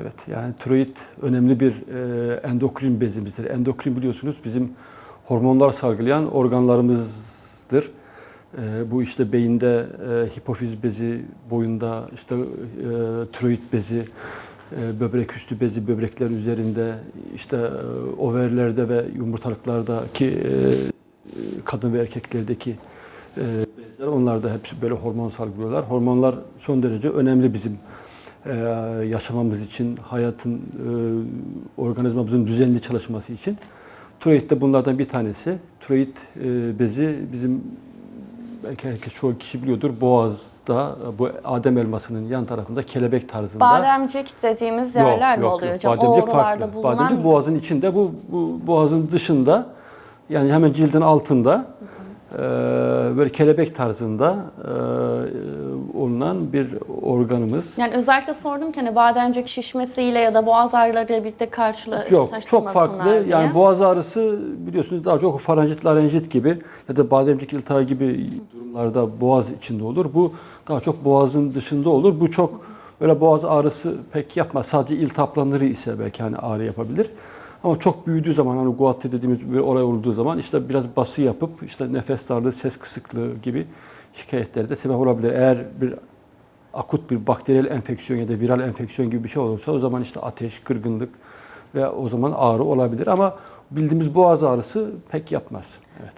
Evet yani tiroid önemli bir e, endokrin bezimizdir. Endokrin biliyorsunuz bizim hormonlar salgılayan organlarımızdır. E, bu işte beyinde e, hipofiz bezi, boyunda işte e, tiroid bezi, e, böbrek üstü bezi, böbrekler üzerinde, işte e, overlerde ve yumurtalıklardaki e, kadın ve erkeklerdeki e, bezler onlar da hepsi böyle hormon salgılıyorlar. Hormonlar son derece önemli bizim e, yaşamamız için, hayatın, e, organizmamızın düzenli çalışması için. Tiroid de bunlardan bir tanesi. Tiroid e, bezi bizim belki herkes çoğu kişi biliyordur. Boğaz'da bu Adem elmasının yan tarafında kelebek tarzında. Bademcik dediğimiz yerler mi oluyor hocam? o Bademcik farklı. bulunan Bademcik boğazın içinde, bu, bu boğazın dışında yani hemen cildin altında e, böyle kelebek tarzında e, olunan bir organımız. Yani özellikle sordum ki hani bademcik şişmesiyle ya da boğaz ağrılarıyla birlikte Yok, karşılaştırmasınlar çok farklı. diye. Yani boğaz ağrısı biliyorsunuz daha çok faranjit, larenjit gibi ya da bademcik iltihabı gibi durumlarda boğaz içinde olur. Bu daha çok boğazın dışında olur. Bu çok böyle boğaz ağrısı pek yapmaz. Sadece iltihaplanları ise belki hani ağrı yapabilir. Ama çok büyüdüğü zaman hani guatri dediğimiz bir olay olduğu zaman işte biraz bası yapıp işte nefes darlığı, ses kısıklığı gibi şikayetlere de sebep olabilir. Eğer bir akut bir bakteriyel enfeksiyon ya da viral enfeksiyon gibi bir şey olursa o zaman işte ateş, kırgınlık ve o zaman ağrı olabilir ama bildiğimiz boğaz ağrısı pek yapmaz. Evet.